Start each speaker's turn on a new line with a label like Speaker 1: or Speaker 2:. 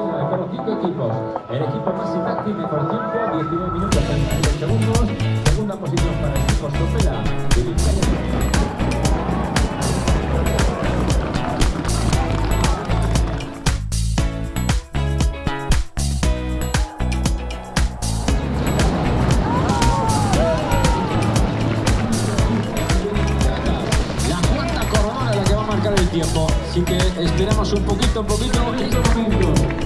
Speaker 1: clasificación con los cinco equipos. El equipo más Taxi mejor tiempo, 19 minutos 33 segundos. Segunda posición para el equipo Sopela de
Speaker 2: La cuarta coronada la que va a marcar el tiempo. Así que esperamos un poquito, un poquito.